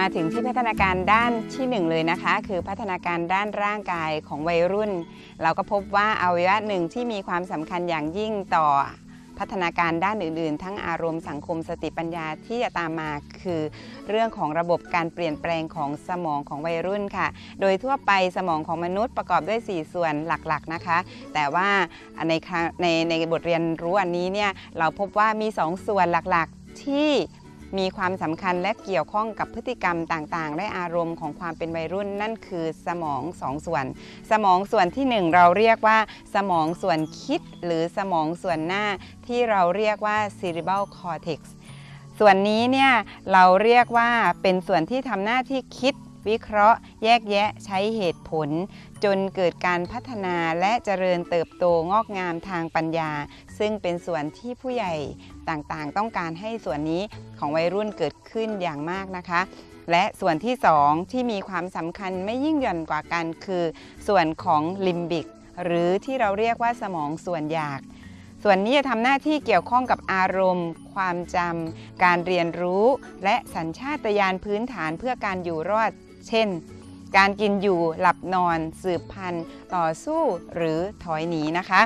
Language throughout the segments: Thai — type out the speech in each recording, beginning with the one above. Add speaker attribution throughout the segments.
Speaker 1: มาถึงที่พัฒนาการด้านที่หนึ่งเลยนะคะ คือพัฒนาการด้านร่างกายของวัยรุ่น เราก็พบว่าอวัยวะหนึ่งที่มีความสำคัญอย่างยิ่งต่อพัฒนาการด้านอื่นๆ ทั้งอารมณ์สังคมสติปัญญาที่จะตามมาคือ เรื่องของระบบการเปลี่ยนแปลงของสมองของวัยรุ่นค่ะ โดยทั่วไปสมองของมนุษย์ประกอบด้วย 4 ส่วนหลักๆนะคะ แต่ว่าในในในบทเรียนรู้อันนี้เนี่ยเราพบว่ามี 2 ส่วนหลักๆที่ มีความสำคัญและเกี่ยวข้องกับพฤติกรรมต่างๆ และอารมณ์ของความเป็นวัยรุ่นนั่นคือสมองสองส่วน สมองส่วนที่ 1 เราเรียกว่า สมองส่วนคิด หรือสมองส่วนหน้าที่เราเรียกว่า cerebral cortex ส่วนนี้เนี่ยเราเรียกว่าเป็นส่วนที่ทำหน้าที่คิด วิเคราะห์ แยกแยะใช้เหตุผล จนเกิดการพัฒนาและเจริญเติบโตงอกงามทางปัญญา ซึ่งเป็นส่วนที่ผู้ใหญ่ต่างๆ ต้องการให้ส่วนนี้ของวัยรุ่นเกิดขึ้นอย่างมากนะคะและส่วนที่ 2 ที่มีความสำคัญไม่ยิ่งหย่อนกว่ากันคือ ส่วนของลิมบิก หรือที่เราเรียกว่าสมองส่วนอยาก ส่วนนี้จะทำหน้าที่เกี่ยวข้องกับอารมณ์ ความจำ การเรียนรู้ และสัญชาตญาณพื้นฐานเพื่อการอยู่รอด เช่น การกินอยู่หลับนอน สืบพันธุ์ ต่อสู้หรือถอยหนีนะคะ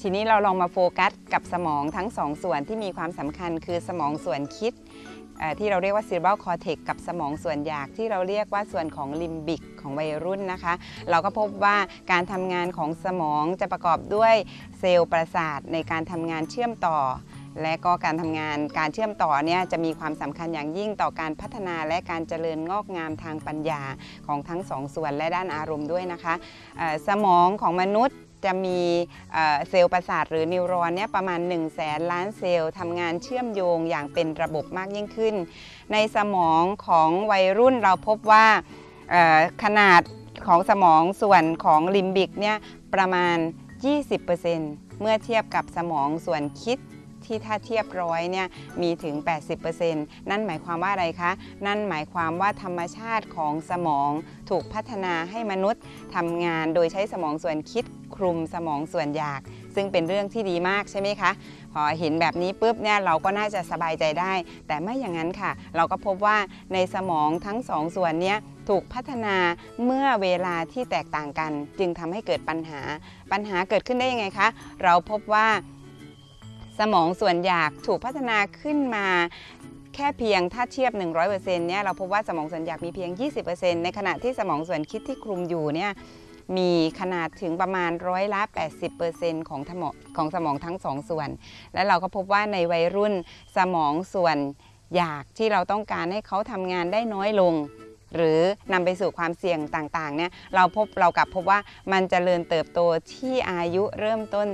Speaker 1: ทีนี้เราลองมาโฟกัสกับสมองทั้งสองส่วนที่มีความสำคัญคือสมองส่วนคิด ที่เราเรียกว่า cerebral cortex กับสมองส่วนอยากที่เราเรียกว่าส่วนของลิมบิกของวัยรุ่นนะคะ เราก็พบว่าการทำงานของสมองจะประกอบด้วยเซลล์ประสาทในการทำงานเชื่อมต่อและก็การทำงานการเชื่อมต่อเนี่ยจะมีความสำคัญอย่างยิ่งต่อการพัฒนาและการเจริญงอกงามทางปัญญาของทั้งสองส่วนและด้านอารมณ์ด้วยนะคะ สมองของมนุษย์ จะมีเซลล์ประสาทหรือ neuron เนี่ยประมาณ 1 0 0 0 0แสนล้านเซลล์ทำงานเชื่อมโยงอย่างเป็นระบบมากยิ่งขึ้น ในสมองของวัยรุ่นเราพบว่าขนาดของสมองส่วนของลิมบิกเนี่ยประมาณ 20%เมื่อเทียบกับสมองส่วนคิดที่ถ้าเทียบร้อยเนี่ยมีถึง 80%นั่นหมายความว่าอะไรคะ นั่นหมายความว่าธรรมชาติของสมองถูกพัฒนาให้มนุษย์ทำงานโดยใช้สมองส่วนคิด คลุมสมองส่วนอยาก ซึ่งเป็นเรื่องที่ดีมากใช่ไหมคะ พอเห็นแบบนี้ปุ๊บเนี่ยเราก็น่าจะสบายใจได้ แต่ไม่อย่างนั้นค่ะ เราก็พบว่าในสมองทั้งสองส่วนเนี้ยถูกพัฒนาเมื่อเวลาที่แตกต่างกัน จึงทำให้เกิดปัญหา ปัญหาเกิดขึ้นได้ยังไงคะ เราพบว่า สมองส่วนอยากถูกพัฒนาขึ้นมาแค่เพียงถ้าเทียบ 100%เนี่ยเราพบว่าสมองส่วนอยากมีเพียง 20%ในขณะที่สมองส่วนคิดที่คลุมอยู่เนี่ย มีขนาดถึงประมาณร้อยละ 80%ของสมองของสมองทั้งสองส่วน และเราก็พบว่าในวัยรุ่นสมองส่วนอยากที่เราต้องการให้เขาทำงานได้น้อยลง หรือนำไปสู่ความเสี่ยงต่างๆเนี่ยเราพบเรากลับพบว่ามันจเจริญเติบโตที่อายุเริ่มต้น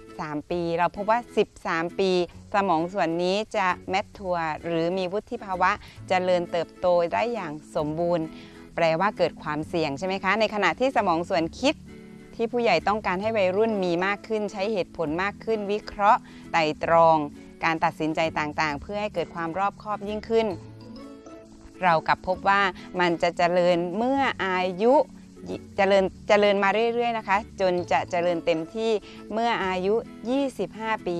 Speaker 1: 13 ปี เราพบว่า 13 ปี สมองส่วนนี้จะแมททัวร์หรือมีวุฒิภาวะจะเจริญเติบโตได้อย่างสมบูรณ์ แปลว่าเกิดความเสี่ยงใช่ไหมคะ ในขณะที่สมองส่วนคิดที่ผู้ใหญ่ต้องการให้วัยรุ่นมีมากขึ้น ใช้เหตุผลมากขึ้น วิเคราะห์ไต่ตรอง การตัดสินใจต่างๆ เพื่อให้เกิดความรอบคอบยิ่งขึ้น เรากลับพบว่ามันจะเจริญเมื่ออายุเจริญเจริญมาเรื่อยๆนะคะ จนจะเจริญเต็มที่เมื่ออายุ 25 ปี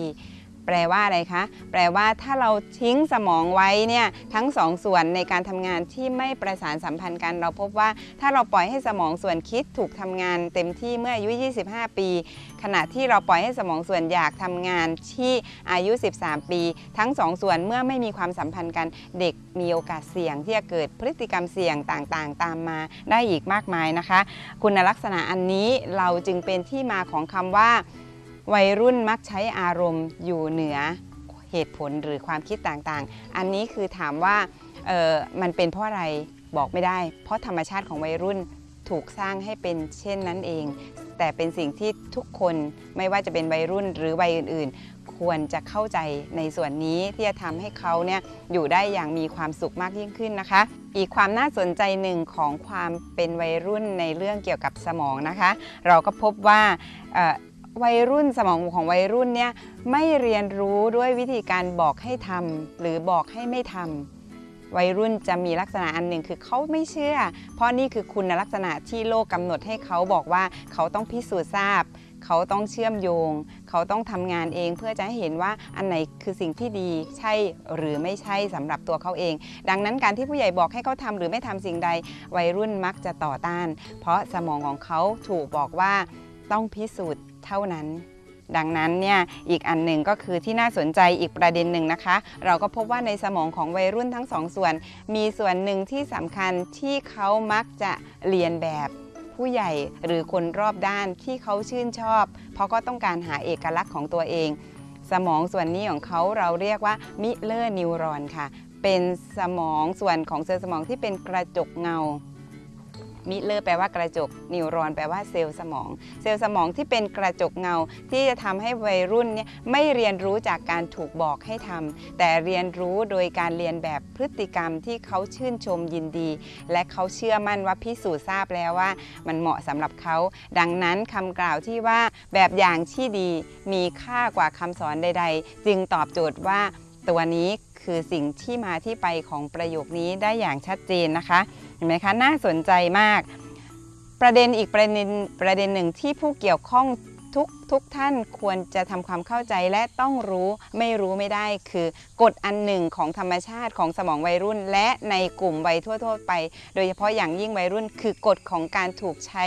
Speaker 1: แปลว่าอะไรคะ แปลว่าถ้าเราทิ้งสมองไว้เนี่ยทั้งสองส่วนในการทำงานที่ไม่ประสานสัมพันธ์กัน เราพบว่าถ้าเราปล่อยให้สมองส่วนคิดถูกทำงาน เต็มที่เมื่ออายุ 25 ปี ขณะที่เราปล่อยให้สมองส่วนอยากทำงานที่อายุ 13 ปี ทั้งสองส่วนเมื่อไม่มีความสัมพันธ์กันเด็กมีโอกาสเสี่ยง ที่จะเกิดพฤติกรรมเสี่ยงต่างๆ ตามมาได้อีกมากมายนะคะ คุณลักษณะอันนี้เราจึงเป็นที่มาของคำว่า วัยรุ่นมักใช้อารมณ์อยู่เหนือเหตุผลหรือความคิดต่างๆ อันนี้คือถามว่าเออมันเป็นเพราะอะไรบอกไม่ได้ เพราะธรรมชาติของวัยรุ่นถูกสร้างให้เป็นเช่นนั้นเอง แต่เป็นสิ่งที่ทุกคนไม่ว่าจะเป็นวัยรุ่นหรือวัยอื่นๆ ควรจะเข้าใจในส่วนนี้ที่จะทำให้เขาเนี่ยอยู่ได้อย่างมีความสุขมากยิ่งขึ้นนะคะ อีกความน่าสนใจหนึ่งของความเป็นวัยรุ่นในเรื่องเกี่ยวกับสมองนะคะ เราก็พบว่า วัยรุ่นสมองของวัยรุ่นเนี่ยไม่เรียนรู้ด้วยวิธีการบอกให้ทำหรือบอกให้ไม่ทำวัยรุ่นจะมีลักษณะอันหนึ่งคือเขาไม่เชื่อ เพราะนี่คือคุณลักษณะที่โลกกำหนดให้เขาบอกว่าเขาต้องพิสูจน์ทราบ เขาต้องเชื่อมโยง เขาต้องทำงานเองเพื่อจะให้เห็นว่าอันไหนคือสิ่งที่ดีใช่หรือไม่ใช่สำหรับตัวเขาเอง ดังนั้นการที่ผู้ใหญ่บอกให้เขาทำหรือไม่ทำสิ่งใด วัยรุ่นมักจะต่อต้าน เพราะสมองของเขาถูกบอกว่าต้องพิสูจน์ เท่านั้น ดังนั้นเนี่ยอีกอันหนึ่งก็คือที่น่าสนใจอีกประเด็นหนึ่งนะคะ เราก็พบว่าในสมองของวัยรุ่นทั้งสองส่วน มีส่วนหนึ่งที่สำคัญที่เขามักจะเลียนแบบผู้ใหญ่หรือคนรอบด้านที่เขาชื่นชอบ เพราะก็ต้องการหาเอกลักษณ์ของตัวเอง สมองส่วนนี้ของเขาเราเรียกว่า mirror neuron ค่ะ เป็นสมองส่วนของเซลล์สมองที่เป็นกระจกเงา mirror แปลว่ากระจก neuron แปลว่าเซลล์สมอง เซลล์สมองที่เป็นกระจกเงา ที่จะทำให้วัยรุ่นเนี่ยไม่เรียนรู้จากการถูกบอกให้ทำแต่เรียนรู้โดยการเลียนแบบพฤติกรรมที่เขาชื่นชมยินดี และเขาเชื่อมั่นว่าพิสูจน์ทราบแล้วว่า มันเหมาะสำหรับเขา ดังนั้นคำกล่าวที่ว่าแบบอย่างที่ดีมีค่ากว่าคำสอนใด ๆ จึงตอบโจทย์ว่าตัวนี้คือสิ่งที่มาที่ไปของประโยคนี้ได้อย่างชัดเจนนะคะ ห็นไหมคะน่าสนใจมาก ประเด็นอีกประเด็นประเด็นหนึ่งที่ผู้เกี่ยวข้องทุกทุกท่านควรจะทำความเข้าใจและต้องรู้ไม่รู้ไม่ได้คือกฎอันหนึ่งของธรรมชาติของสมองวัยรุ่น และในกลุ่มวัยทั่ว ๆ ไป โดยเฉพาะอย่างยิ่งวัยรุ่น คือกฎของการถูกใช้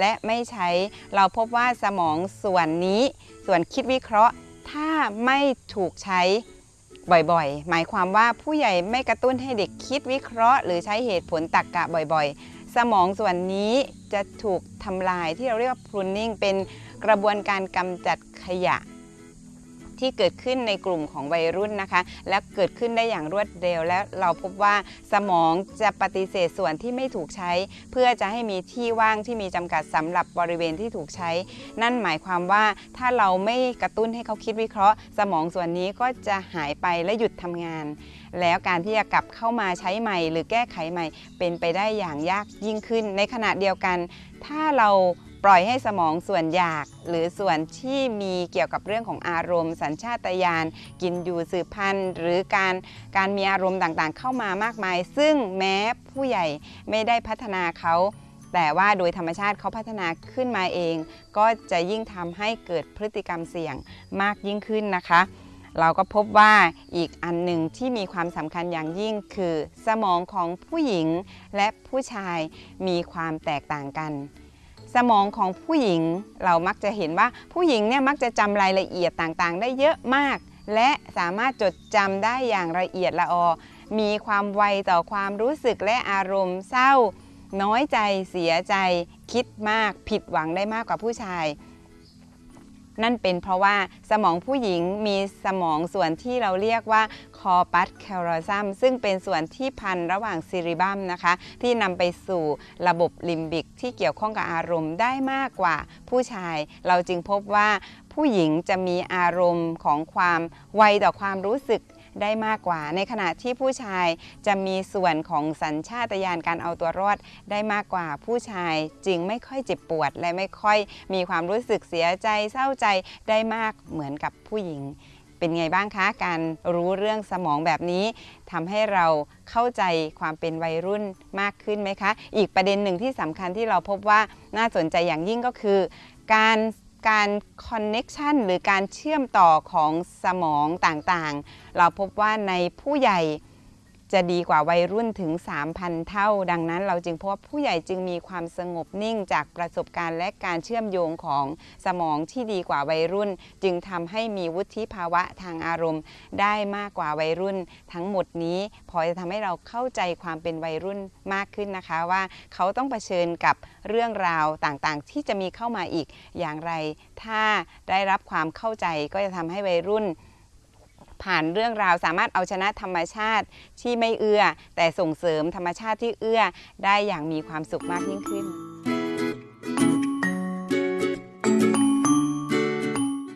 Speaker 1: และไม่ใช้ เราพบว่าสมองส่วนนี้ ส่วนคิดวิเคราะห์ ถ้าไม่ถูกใช้ บ่อยๆ หมายความว่าผู้ใหญ่ไม่กระตุ้นให้เด็กคิดวิเคราะห์ หรือใช้เหตุผลตรรกกะบ่อยๆ สมองส่วนนี้จะถูกทำลายที่เราเรียกว่า pruning เป็นกระบวนการกำจัดขยะ ที่เกิดขึ้นในกลุ่มของวัยรุ่นนะคะ และเกิดขึ้นได้อย่างรวดเร็ว และเราพบว่าสมองจะปฏิเสธส่วนที่ไม่ถูกใช้ เพื่อจะให้มีที่ว่างที่มีจำกัดสำหรับบริเวณที่ถูกใช้ นั่นหมายความว่าถ้าเราไม่กระตุ้นให้เขาคิดวิเคราะห์ สมองส่วนนี้ก็จะหายไปและหยุดทำงาน แล้วการที่จะกลับเข้ามาใช้ใหม่ หรือแก้ไขใหม่ เป็นไปได้อย่างยากยิ่งขึ้น ในขณะเดียวกัน ถ้าเรา ปล่อยให้สมองส่วนอยาก หรือส่วนที่มีเกี่ยวกับเรื่องของอารมณ์ สัญชาตญาณกินอยู่สืบพันธุ์ หรือการการมีอารมณ์ต่างๆ เข้ามามากมาย ซึ่งแม้ผู้ใหญ่ไม่ได้พัฒนาเขาแต่ว่าโดยธรรมชาติเขาพัฒนาขึ้นมาเอง ก็จะยิ่งทำให้เกิดพฤติกรรมเสี่ยงมากยิ่งขึ้นนะคะ เราก็พบว่าอีกอันหนึ่งที่มีความสำคัญอย่างยิ่งคือ สมองของผู้หญิงและผู้ชายมีความแตกต่างกัน สมองของผู้หญิงเรามักจะเห็นว่าผู้หญิงเนี่ยมักจะจำรายละเอียดต่างๆ ได้เยอะมาก และสามารถจดจำได้อย่างละเอียดละออ มีความไวต่อความรู้สึกและอารมณ์เศร้า น้อยใจเสียใจ คิดมากผิดหวังได้มากกว่าผู้ชาย นั่นเป็นเพราะว่าสมองผู้หญิงมีสมองส่วนที่เราเรียกว่า corpus callosum ซึ่งเป็นส่วนที่พันระหว่าง cerebrum นะคะ ที่นำไปสู่ระบบลิมบิกที่เกี่ยวข้องกับอารมณ์ได้มากกว่าผู้ชาย เราจึงพบว่าผู้หญิงจะมีอารมณ์ของความไวต่อความรู้สึก ได้มากกว่า ในขณะที่ผู้ชายจะมีส่วนของสัญชาตญาณการเอาตัวรอดได้มากกว่า ผู้ชายจึงไม่ค่อยเจ็บปวด และไม่ค่อยมีความรู้สึกเสียใจเศร้าใจได้มากเหมือนกับผู้หญิงเป็นไงบ้างคะ การรู้เรื่องสมองแบบนี้ทำให้เราเข้าใจความเป็นวัยรุ่นมากขึ้นไหมคะ อีกประเด็นหนึ่งที่สำคัญที่เราพบว่าน่าสนใจอย่างยิ่งก็คือ การ การคอนเน็ชันหรือการเชื่อมต่อของสมองต่างๆ เราพบว่าในผู้ใหญ่ จะดีกว่าวัยรุ่นถึง 3,000 เท่า ดังนั้นเราจึงพบผู้ใหญ่จึงมีความสงบนิ่งจากประสบการณ์และการเชื่อมโยงของสมองที่ดีกว่าวัยรุ่น จึงทำให้มีวุฒิภาวะทางอารมณ์ ได้มากกว่าวัยรุ่น ทั้งหมดนี้พอจะทำให้เราเข้าใจความเป็นวัยรุ่นมากขึ้นนะคะว่าเขาต้องเผชิญกับเรื่องราวต่างๆ ที่จะมีเข้ามาอีกอย่างไร ถ้าได้รับความเข้าใจก็จะทำให้วัยรุ่น ผ่านเรื่องราวสามารถเอาชนะธรรมชาติที่ไม่เอื้อ แต่ส่งเสริมธรรมชาติที่เอื้อได้อย่างมีความสุขมากยิ่งขึ้น